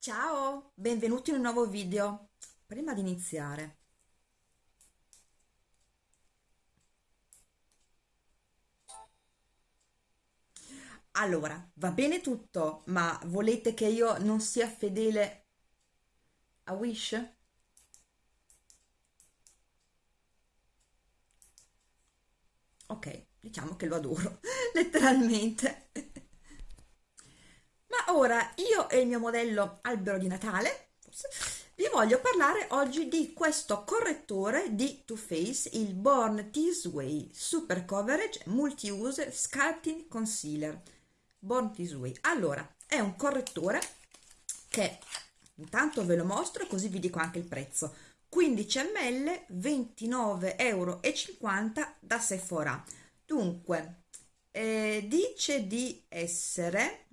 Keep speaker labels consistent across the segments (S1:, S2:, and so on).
S1: Ciao, benvenuti in un nuovo video. Prima di iniziare, allora, va bene tutto, ma volete che io non sia fedele a Wish? Ok, diciamo che lo adoro, letteralmente. Ma ora io e il mio modello albero di Natale forse, vi voglio parlare oggi di questo correttore di Too Faced, il Born This Way Super Coverage Multi-Use Sculpting Concealer. Born This Way. Allora, è un correttore che intanto ve lo mostro così vi dico anche il prezzo. 15 ml 29,50 euro da Sephora. Dunque, eh, dice di essere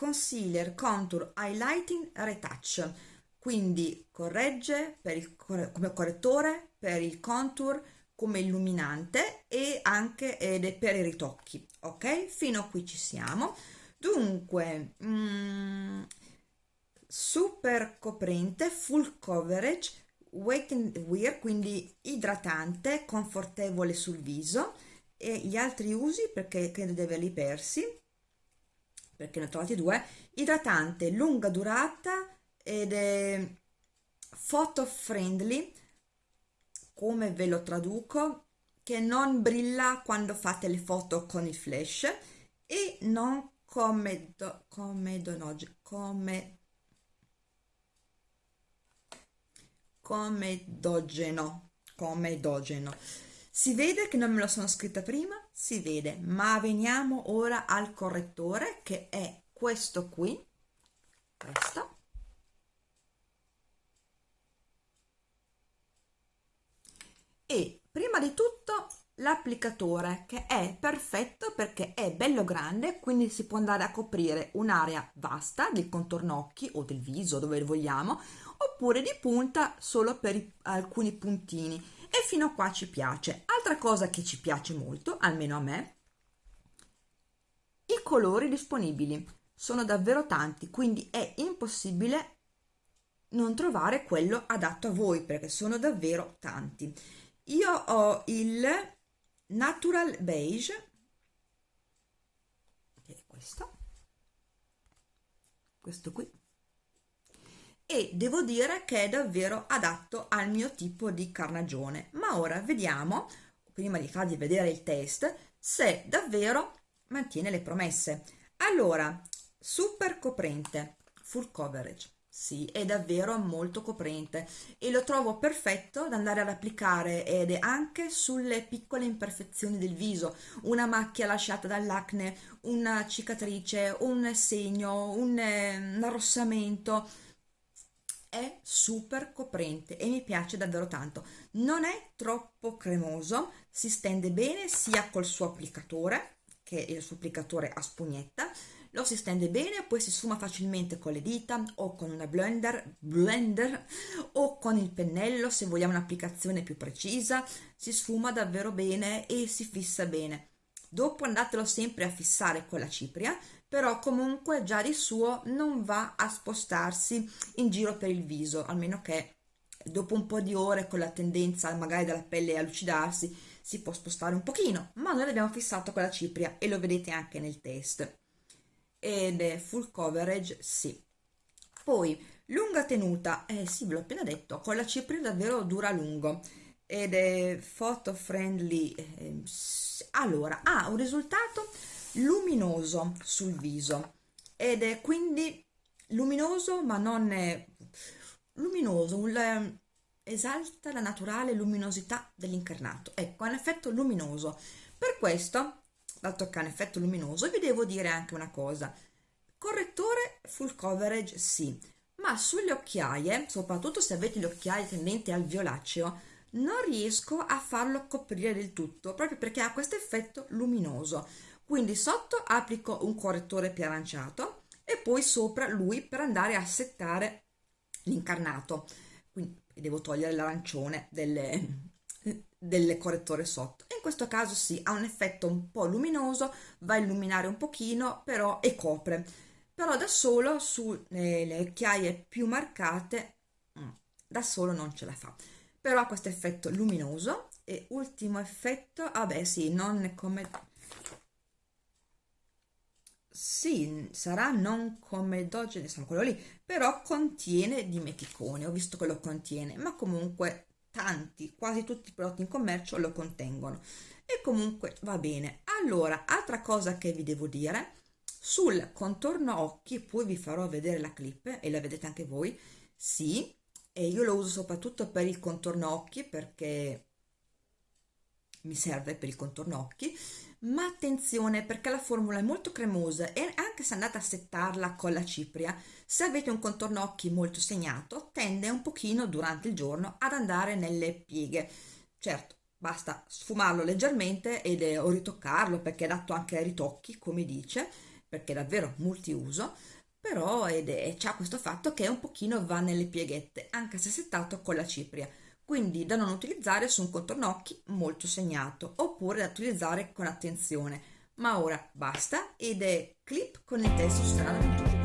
S1: concealer contour highlighting retouch. Quindi corregge per il, come correttore per il contour come illuminante e anche ed per i ritocchi ok? Fino a qui ci siamo. Dunque mm, super coprente full coverage weight and wear quindi idratante confortevole sul viso. E gli altri usi perché credo di averli persi perché ne ho trovati due, idratante lunga durata ed è photo friendly, come ve lo traduco, che non brilla quando fate le foto con il flash e non come, do, come, donoge, come, come dogeno, come dogeno si vede che non me lo sono scritta prima? Si vede, ma veniamo ora al correttore che è questo qui, questo. E prima di tutto l'applicatore che è perfetto perché è bello grande quindi si può andare a coprire un'area vasta del contorno occhi o del viso dove vogliamo oppure di punta solo per alcuni puntini e fino a qua ci piace. Altra cosa che ci piace molto, almeno a me, i colori disponibili. Sono davvero tanti, quindi è impossibile non trovare quello adatto a voi perché sono davvero tanti. Io ho il Natural Beige, che è questo, questo qui, e devo dire che è davvero adatto al mio tipo di carnagione. Ma ora vediamo prima di farvi vedere il test se davvero mantiene le promesse. Allora super coprente full coverage. Sì, è davvero molto coprente e lo trovo perfetto da andare ad applicare ed è anche sulle piccole imperfezioni del viso, una macchia lasciata dall'acne, una cicatrice, un segno, un, eh, un arrossamento è super coprente e mi piace davvero tanto. Non è troppo cremoso si stende bene sia col suo applicatore che il suo applicatore a spugnetta lo si stende bene poi si sfuma facilmente con le dita o con una blender, blender o con il pennello se vogliamo un'applicazione più precisa si sfuma davvero bene e si fissa bene. Dopo andatelo sempre a fissare con la cipria però comunque già di suo non va a spostarsi in giro per il viso, almeno che dopo un po' di ore con la tendenza magari della pelle a lucidarsi si può spostare un pochino, ma noi l'abbiamo fissato con la cipria e lo vedete anche nel test. Ed è full coverage, sì. Poi, lunga tenuta, eh sì, ve l'ho appena detto, con la cipria davvero dura a lungo ed è photo friendly. Eh, allora, ha un risultato luminoso sul viso ed è quindi luminoso ma non è luminoso, un, ehm, esalta la naturale luminosità dell'incarnato. Ecco, un effetto luminoso. Per questo, dato che ha un effetto luminoso, vi devo dire anche una cosa. Correttore full coverage sì, ma sulle occhiaie, soprattutto se avete le occhiaie tendenti al violaceo, non riesco a farlo coprire del tutto, proprio perché ha questo effetto luminoso quindi sotto applico un correttore più aranciato e poi sopra lui per andare a settare l'incarnato. Quindi devo togliere l'arancione delle, del correttore sotto. In questo caso sì ha un effetto un po' luminoso va a illuminare un pochino però e copre. Però da solo sulle occhiaie più marcate mm, da solo non ce la fa. Però ha questo effetto luminoso e ultimo effetto vabbè sì non come sì sarà non come Doge insomma quello lì però contiene dimeticone ho visto che lo contiene ma comunque tanti quasi tutti i prodotti in commercio lo contengono. E comunque va bene. Allora altra cosa che vi devo dire sul contorno occhi poi vi farò vedere la clip e la vedete anche voi sì e io lo uso soprattutto per il contorno occhi perché mi serve per il contorno occhi ma attenzione perché la formula è molto cremosa e anche se andate a settarla con la cipria se avete un contorno occhi molto segnato tende un pochino durante il giorno ad andare nelle pieghe. Certo basta sfumarlo leggermente ed, o ritoccarlo perché è adatto anche ai ritocchi come dice perché è davvero multiuso, però ed è, c'ha questo fatto che un pochino va nelle pieghette, anche se settato con la cipria, quindi da non utilizzare su un contorno occhi molto segnato, oppure da utilizzare con attenzione. Ma ora basta ed è clip con il testo 21.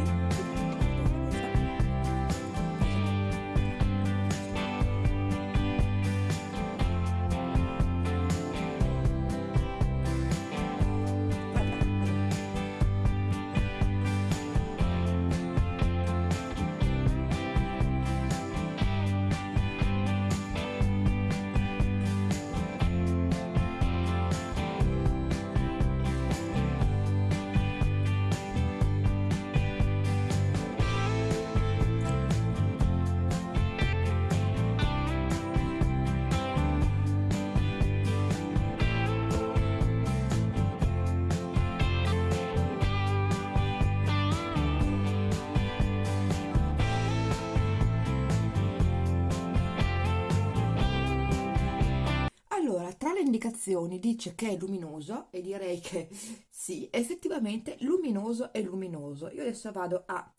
S1: Indicazioni dice che è luminoso e direi che sì, effettivamente luminoso è luminoso. Io adesso vado a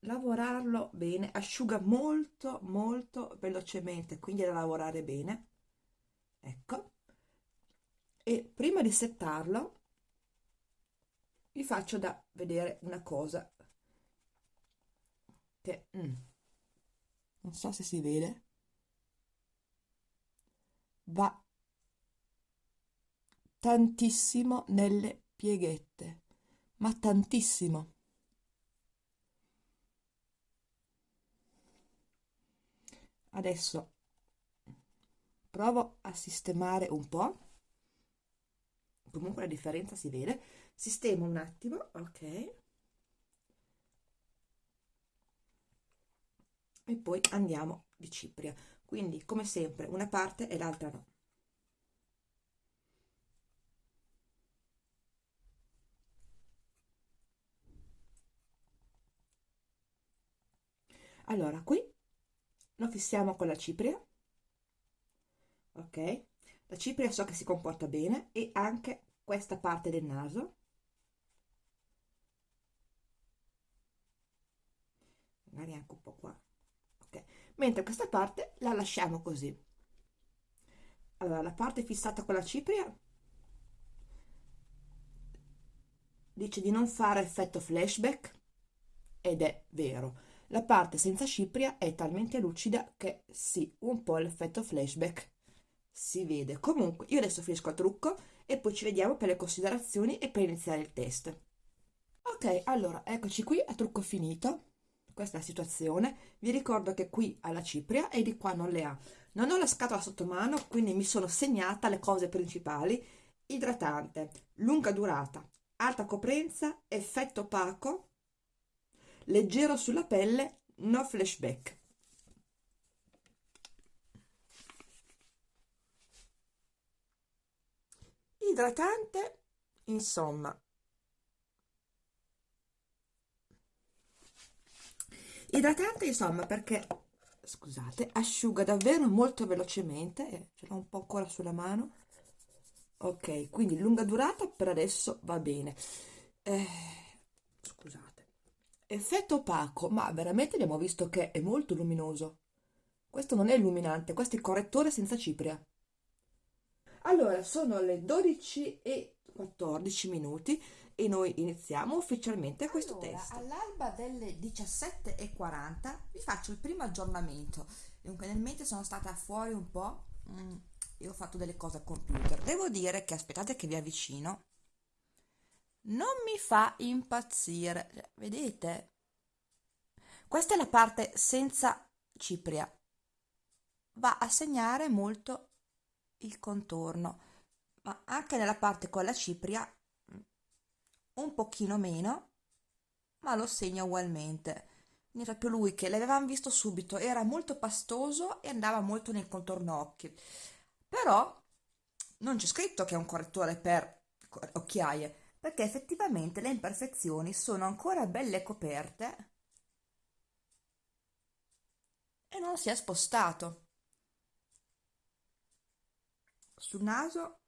S1: lavorarlo bene, asciuga molto molto velocemente, quindi da lavorare bene. Ecco. E prima di settarlo vi faccio da vedere una cosa che mm, non so se si vede va tantissimo nelle pieghette, ma tantissimo. Adesso provo a sistemare un po', comunque la differenza si vede, sistemo un attimo, ok, e poi andiamo di cipria. Quindi come sempre una parte e l'altra no allora qui lo fissiamo con la cipria ok? La cipria so che si comporta bene e anche questa parte del naso. Magari anche un po' qua mentre questa parte la lasciamo così. Allora la parte fissata con la cipria dice di non fare effetto flashback ed è vero la parte senza cipria è talmente lucida che sì, un po' l'effetto flashback si vede. Comunque io adesso finisco il trucco e poi ci vediamo per le considerazioni e per iniziare il test. Ok allora eccoci qui a trucco finito. Questa è la situazione. Vi ricordo che qui ha la cipria e di qua non le ha. Non ho la scatola sotto mano quindi mi sono segnata le cose principali. Idratante lunga durata alta coprenza effetto opaco leggero sulla pelle no flashback. Idratante insomma. Idratante insomma perché scusate asciuga davvero molto velocemente ce l'ho un po' ancora sulla mano. Ok quindi lunga durata per adesso va bene. Eh, scusate effetto opaco ma veramente abbiamo visto che è molto luminoso questo non è illuminante questo è correttore senza cipria allora sono le 12 e 14 minuti e noi iniziamo ufficialmente questo
S2: allora,
S1: test.
S2: All'alba delle 17.40 vi faccio il primo aggiornamento. Dunque nel mente sono stata fuori un po' mm, e ho fatto delle cose al computer. Devo dire che aspettate che vi avvicino. Non mi fa impazzire. Cioè, vedete? Questa è la parte senza cipria. Va a segnare molto il contorno, ma anche nella parte con la cipria un pochino meno, ma lo segna ugualmente. Quindi proprio lui che l'avevamo visto subito, era molto pastoso e andava molto nel contorno occhi. Però non c'è scritto che è un correttore per occhiaie, perché effettivamente le imperfezioni sono ancora belle coperte e non si è spostato. Sul naso,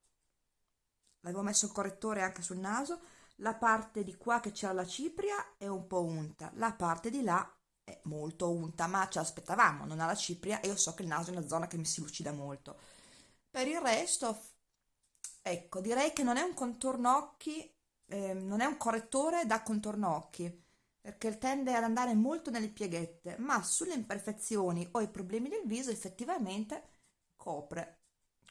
S2: l'avevo messo il correttore anche sul naso, la parte di qua che c'era la cipria è un po' unta, la parte di là è molto unta, ma ce l'aspettavamo, non ha la cipria e io so che il naso è una zona che mi si lucida molto. Per il resto, ecco, direi che non è un contorno occhi, eh, non è un correttore da contorno occhi, perché tende ad andare molto nelle pieghette, ma sulle imperfezioni o i problemi del viso effettivamente copre,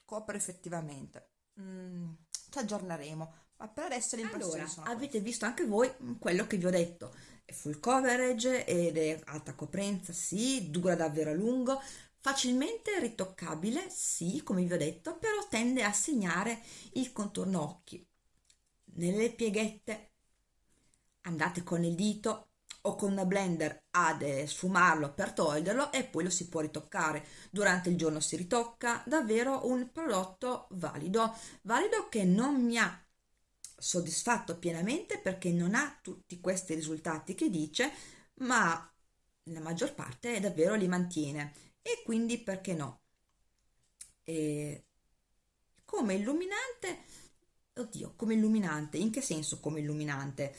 S2: copre effettivamente. Mm, ci aggiorneremo ma per adesso le impressioni
S1: allora,
S2: sono
S1: avete queste. visto anche voi quello che vi ho detto è full coverage ed è alta coprenza sì dura davvero a lungo facilmente ritoccabile sì come vi ho detto però tende a segnare il contorno occhi nelle pieghette. Andate con il dito o con una blender ad sfumarlo per toglierlo e poi lo si può ritoccare. Durante il giorno si ritocca davvero un prodotto valido. Valido che non mi ha soddisfatto pienamente perché non ha tutti questi risultati che dice, ma la maggior parte davvero li mantiene. E quindi perché no? E come illuminante, oddio, come illuminante, in che senso come illuminante?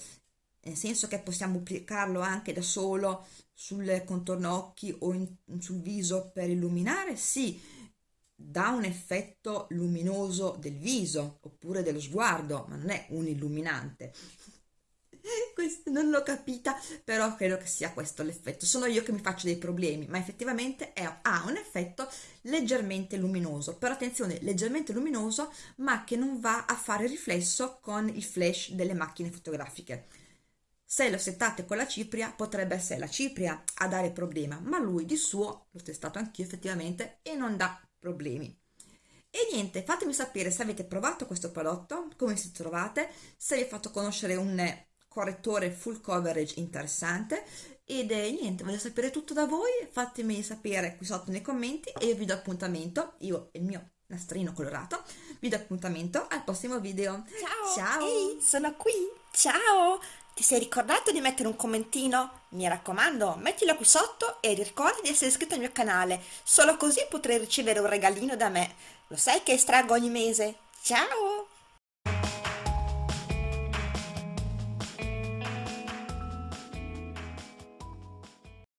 S1: Nel senso che possiamo applicarlo anche da solo sul contorno occhi o in, sul viso per illuminare? Sì, dà un effetto luminoso del viso oppure dello sguardo, ma non è un illuminante. questo non l'ho capita, però credo che sia questo l'effetto. Sono io che mi faccio dei problemi, ma effettivamente è, ha un effetto leggermente luminoso. Però attenzione, leggermente luminoso, ma che non va a fare riflesso con il flash delle macchine fotografiche. Se lo settate con la cipria, potrebbe essere la cipria a dare problema, ma lui di suo, l'ho testato anch'io effettivamente, e non dà problemi. E niente, fatemi sapere se avete provato questo prodotto, come si trovate, se vi ha fatto conoscere un correttore full coverage interessante ed è niente, voglio sapere tutto da voi, fatemi sapere qui sotto nei commenti e io vi do appuntamento, io e il mio nastrino colorato, vi do appuntamento al prossimo video.
S2: Ciao! Ciao! Ehi, sono qui! Ciao! Ti sei ricordato di mettere un commentino? Mi raccomando, mettilo qui sotto e ricorda di essere iscritto al mio canale, solo così potrai ricevere un regalino da me. Lo sai che estraggo ogni mese? Ciao!